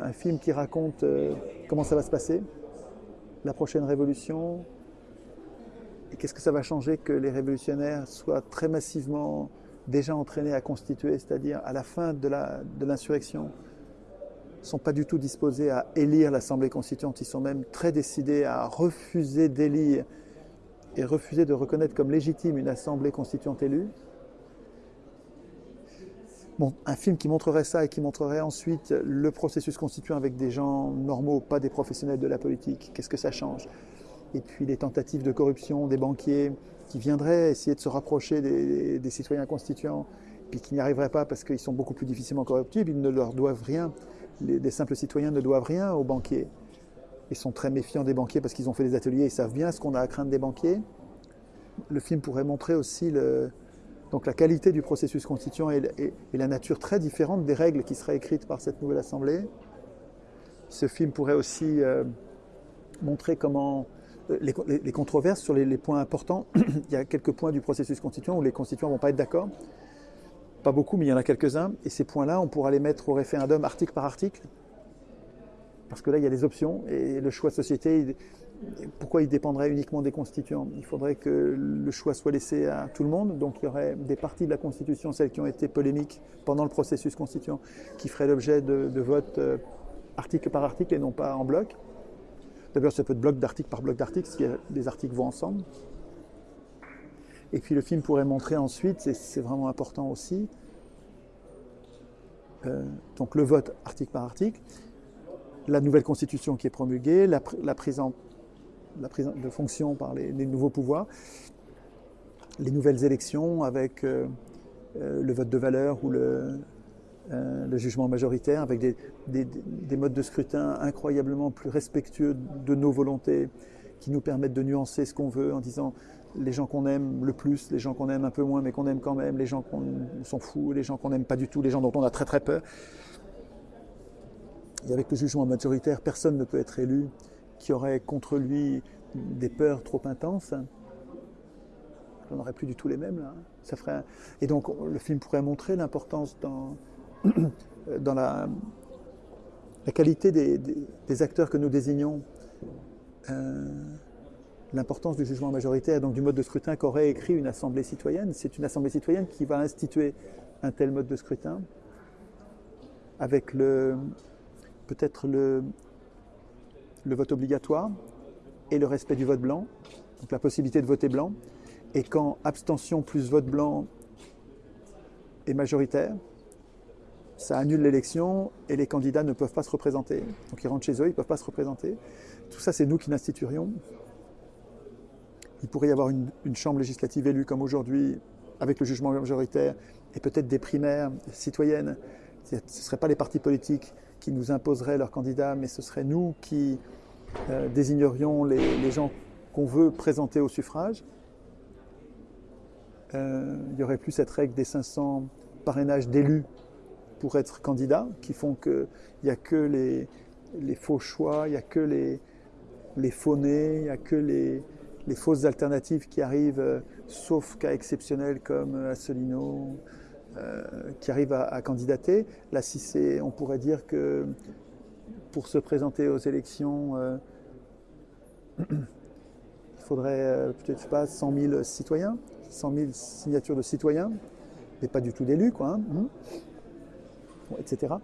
Un film qui raconte euh, comment ça va se passer, la prochaine révolution, et qu'est-ce que ça va changer que les révolutionnaires soient très massivement déjà entraînés à constituer, c'est-à-dire à la fin de l'insurrection, ne sont pas du tout disposés à élire l'Assemblée constituante, ils sont même très décidés à refuser d'élire et refuser de reconnaître comme légitime une Assemblée constituante élue un film qui montrerait ça et qui montrerait ensuite le processus constituant avec des gens normaux, pas des professionnels de la politique. Qu'est-ce que ça change? Et puis les tentatives de corruption des banquiers qui viendraient essayer de se rapprocher des, citoyens constituants, puis qui n'y arriveraient pas parce qu'ils sont beaucoup plus difficilement corruptibles, ils ne leur doivent rien. Les, simples citoyens ne doivent rien aux banquiers. Ils sont très méfiants des banquiers parce qu'ils ont fait des ateliers, ils savent bien ce qu'on a à craindre des banquiers. Le film pourrait montrer aussi le, donc la qualité du processus constituant et, la nature très différente des règles qui seraient écrites par cette nouvelle Assemblée. Ce film pourrait aussi euh, montrer comment euh, les, controverses sur les, points importants. il y a quelques points du processus constituant où les constituants ne vont pas être d'accord. Pas beaucoup, mais il y en a quelques-uns. Et ces points-là, on pourra les mettre au référendum article par article. Parce que là, il y a des options et le choix société, pourquoi il dépendrait uniquement des constituants? Il faudrait que le choix soit laissé à tout le monde. Donc il y aurait des parties de la Constitution, celles qui ont été polémiques pendant le processus constituant, qui feraient l'objet de, votes euh, article par article et non pas en bloc. D'abord, ça peut être bloc d'article par bloc d'article, que les articles vont ensemble. Et puis le film pourrait montrer ensuite, et c'est vraiment important aussi, euh, donc le vote article par article, la nouvelle constitution qui est promulguée, la, prise de fonction par les, nouveaux pouvoirs, les nouvelles élections avec euh, euh, le vote de valeur ou le, euh, jugement majoritaire, avec des, des, modes de scrutin incroyablement plus respectueux de nos volontés, qui nous permettent de nuancer ce qu'on veut en disant les gens qu'on aime le plus, les gens qu'on aime un peu moins mais qu'on aime quand même, les gens qu'on s'en fout, les gens qu'on n'aime pas du tout, les gens dont on a très très peur. Et avec le jugement majoritaire, personne ne peut être élu qui aurait contre lui des peurs trop intenses, on n'aurait plus du tout les mêmes. Là. Ça ferait Et donc le film pourrait montrer l'importance dans, dans la, la qualité des, des, acteurs que nous désignons, euh, l'importance du jugement majoritaire, donc du mode de scrutin qu'aurait écrit une assemblée citoyenne. C'est une assemblée citoyenne qui va instituer un tel mode de scrutin avec le peut-être le, vote obligatoire et le respect du vote blanc, donc la possibilité de voter blanc. Et quand abstention plus vote blanc est majoritaire, ça annule l'élection et les candidats ne peuvent pas se représenter. Donc ils rentrent chez eux, ils ne peuvent pas se représenter. Tout ça, c'est nous qui l'instituerions. Il pourrait y avoir une, chambre législative élue comme aujourd'hui, avec le jugement majoritaire, et peut-être des primaires citoyennes. Ce ne seraient pas les partis politiques qui nous imposeraient leurs candidats, mais ce serait nous qui euh, désignerions les, gens qu'on veut présenter au suffrage. Euh, il n'y aurait plus cette règle des 500 parrainages d'élus pour être candidat, qui font qu'il n'y a que les, faux choix, il n'y a que les, les faux nés, il n'y a que les, les, fausses alternatives qui arrivent, euh, sauf cas exceptionnels comme Asselineau, qui arrivent à, candidater. Là, si on pourrait dire que pour se présenter aux élections, euh, il faudrait euh, peut-être pas 100 000 citoyens, 100 000 signatures de citoyens, mais pas du tout d'élus, quoi, hein, hein, etc.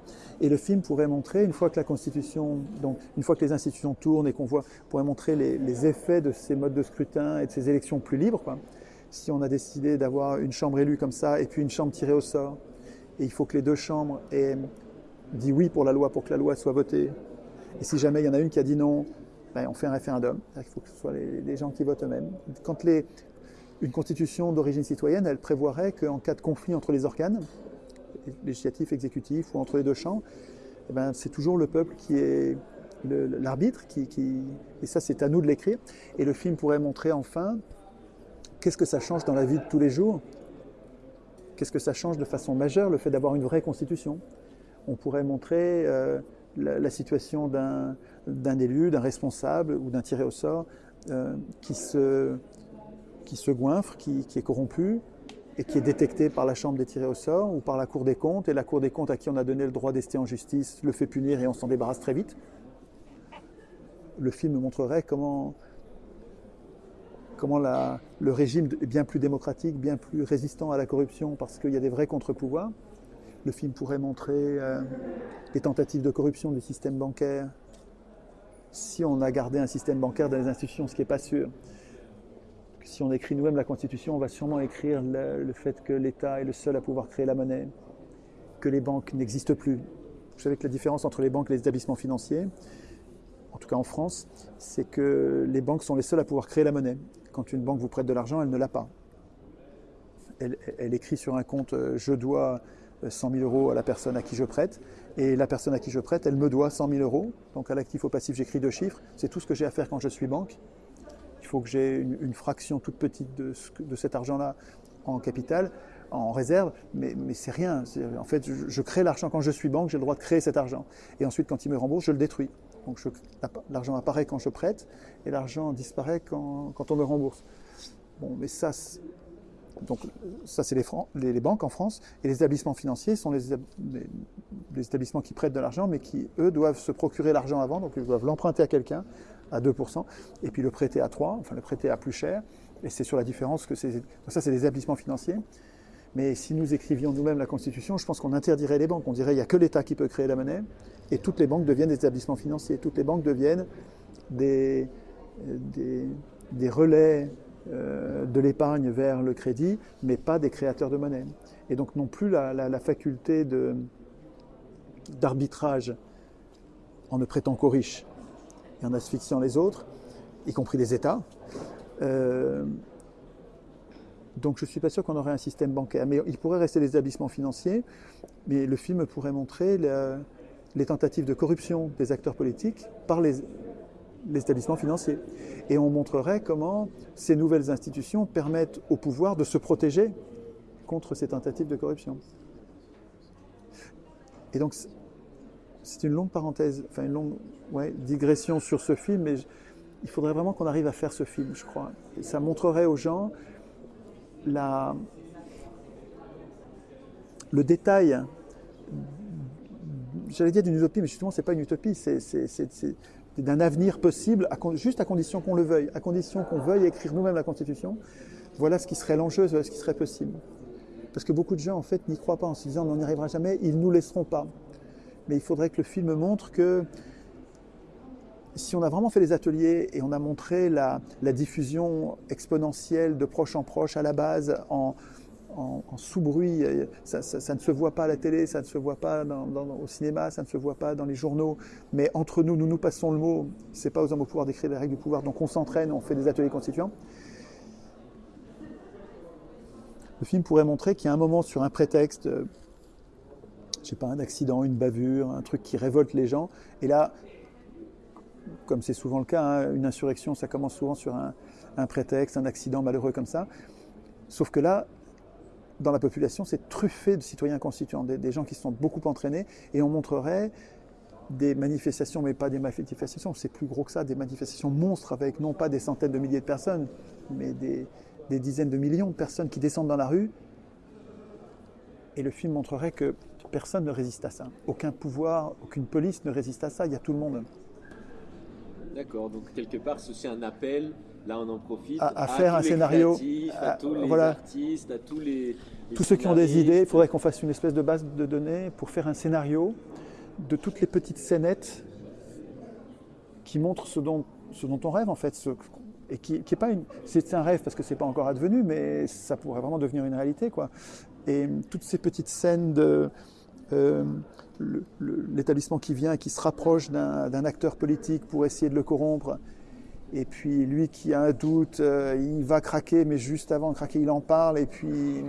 Et le film pourrait montrer, une fois que la Constitution, donc une fois que les institutions tournent et qu'on voit, pourrait montrer les, les, effets de ces modes de scrutin et de ces élections plus libres, quoi si on a décidé d'avoir une chambre élue comme ça et puis une chambre tirée au sort, et il faut que les deux chambres aient dit oui pour la loi, pour que la loi soit votée, et si jamais il y en a une qui a dit non, ben on fait un référendum. Il faut que ce soit les, gens qui votent eux-mêmes. Quand une constitution d'origine citoyenne, elle prévoirait qu'en cas de conflit entre les organes, législatifs, exécutifs, ou entre les deux chambres, eh ben, c'est toujours le peuple qui est l'arbitre, et ça c'est à nous de l'écrire. Et le film pourrait montrer enfin Qu'est-ce que ça change dans la vie de tous les jours? Qu'est-ce que ça change de façon majeure le fait d'avoir une vraie constitution? On pourrait montrer euh, la, situation d'un élu, d'un responsable ou d'un tiré au sort euh, qui, se, qui se goinfre, qui, est corrompu, et qui est détecté par la Chambre des tirés au sort ou par la Cour des comptes, et la Cour des comptes à qui on a donné le droit d'ester en justice le fait punir et on s'en débarrasse très vite. Le film montrerait comment, comment le régime est bien plus démocratique, bien plus résistant à la corruption parce qu'il y a des vrais contre-pouvoirs. Le film pourrait montrer euh, les tentatives de corruption du système bancaire si on a gardé un système bancaire dans les institutions, ce qui n'est pas sûr si on écrit nous-mêmes la Constitution, on va sûrement écrire le, fait que l'État est le seul à pouvoir créer la monnaie, que les banques n'existent plus. Vous savez que la différence entre les banques et les établissements financiers, en tout cas en France, c'est que les banques sont les seules à pouvoir créer la monnaie. Quand une banque vous prête de l'argent, elle ne l'a pas. Elle, écrit sur un compte euh, je dois 100 000 euros à la personne à qui je prête, et la personne à qui je prête, elle me doit 100 000 euros. Donc à l'actif au passif, j'écris deux chiffres. C'est tout ce que j'ai à faire quand je suis banque il faut que j'ai une, fraction toute petite de, cet argent-là en capital, en réserve, mais c'est rien. En fait, je, crée l'argent quand je suis banque, j'ai le droit de créer cet argent. Et ensuite, quand il me rembourse, je le détruis. Donc l'argent apparaît quand je prête et l'argent disparaît quand, quand, on me rembourse. Bon, mais ça, donc ça c'est les, banques en France et les établissements financiers sont les, les établissements qui prêtent de l'argent, mais qui eux doivent se procurer l'argent avant, donc ils doivent l'emprunter à quelqu'un à 2%, et puis le prêter à 3, enfin le prêter à plus cher, et c'est sur la différence que c'est... Ça, c'est des établissements financiers. Mais si nous écrivions nous-mêmes la Constitution, je pense qu'on interdirait les banques. On dirait qu'il n'y a que l'État qui peut créer la monnaie, et toutes les banques deviennent des établissements financiers. Toutes les banques deviennent des, des, relais euh, de l'épargne vers le crédit, mais pas des créateurs de monnaie. Et donc non plus la faculté d'arbitrage en ne prêtant qu'aux riches et en asphyxiant les autres, y compris les États. Euh, donc je ne suis pas sûr qu'on aurait un système bancaire. Mais il pourrait rester des établissements financiers, mais le film pourrait montrer les tentatives de corruption des acteurs politiques par les, établissements financiers. Et on montrerait comment ces nouvelles institutions permettent au pouvoir de se protéger contre ces tentatives de corruption. Et donc c'est une longue parenthèse, enfin une longue digression sur ce film, mais il faudrait vraiment qu'on arrive à faire ce film, je crois. Et ça montrerait aux gens le détail, j'allais dire d'une utopie, mais justement, ce n'est pas une utopie, c'est d'un avenir possible, juste à condition qu'on le veuille, à condition qu'on veuille écrire nous-mêmes la Constitution. Voilà ce qui serait l'enjeu, voilà ce qui serait possible. Parce que beaucoup de gens, en fait, n'y croient pas en se disant on n'y arrivera jamais, ils ne nous laisseront pas mais il faudrait que le film montre que si on a vraiment fait les ateliers et on a montré la, diffusion exponentielle de proche en proche à la base en, sous-bruit, ça, ne se voit pas à la télé, ça ne se voit pas au cinéma, ça ne se voit pas dans les journaux, mais entre nous, nous nous passons le mot, c'est pas aux hommes au pouvoir d'écrire les règles du pouvoir, donc on s'entraîne, on fait des ateliers constituants. Le film pourrait montrer qu'il y a un moment sur un prétexte, je sais pas, un accident, une bavure, un truc qui révolte les gens. Et là, comme c'est souvent le cas, hein, une insurrection, ça commence souvent sur un, prétexte, un accident malheureux comme ça. Sauf que là, dans la population, c'est truffé de citoyens constituants, des, gens qui sont beaucoup entraînés, et on montrerait des manifestations, mais pas des manifestations, c'est plus gros que ça, des manifestations monstres avec non pas des centaines de milliers de personnes, mais des dizaines de millions de personnes qui descendent dans la rue. Et le film montrerait que Personne ne résiste à ça. Aucun pouvoir, aucune police ne résiste à ça. Il y a tout le monde. D'accord. Donc quelque part, c'est aussi un appel. Là, on en profite à, faire un scénario. à, tous les artistes, à tous les, tous ceux qui ont des idées. Il faudrait qu'on fasse une espèce de base de données pour faire un scénario de toutes les petites scénettes qui montrent ce dont, ce dont on rêve en fait, ce, et qui, qui est pas une, c'est un rêve parce que c'est pas encore advenu, mais ça pourrait vraiment devenir une réalité quoi. Et toutes ces petites scènes de euh, l'établissement qui vient et qui se rapproche d'un acteur politique pour essayer de le corrompre. Et puis lui qui a un doute, euh, il va craquer, mais juste avant de craquer, il en parle. Et puis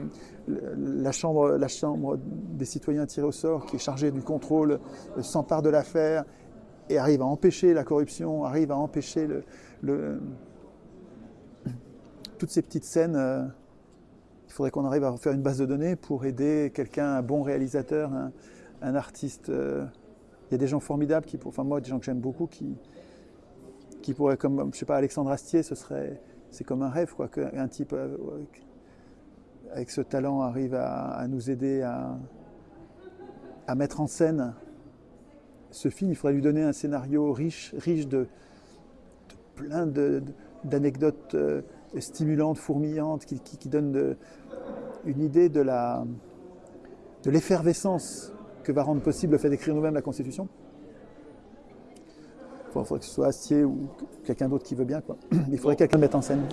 la chambre, la chambre des citoyens tirés au sort, qui est chargée du contrôle, euh, s'empare de l'affaire et arrive à empêcher la corruption, arrive à empêcher toutes ces petites scènes il faudrait qu'on arrive à faire une base de données pour aider quelqu'un, un bon réalisateur, un, artiste. Euh, il y a des gens formidables, qui, enfin moi, des gens que j'aime beaucoup, qui, qui pourraient, comme, je sais pas, Alexandre Astier, ce serait, c'est comme un rêve, quoi, qu'un type euh, avec ce talent, arrive à, nous aider à, à, mettre en scène ce film. Il faudrait lui donner un scénario riche, riche de, de plein d'anecdotes euh, stimulantes, fourmillantes, qui, donnent une idée de la de l'effervescence que va rendre possible le fait d'écrire nous-mêmes la Constitution. Il faudrait que ce soit Astier ou quelqu'un d'autre qui veut bien. Quoi. Il faudrait quelqu'un mettre en scène.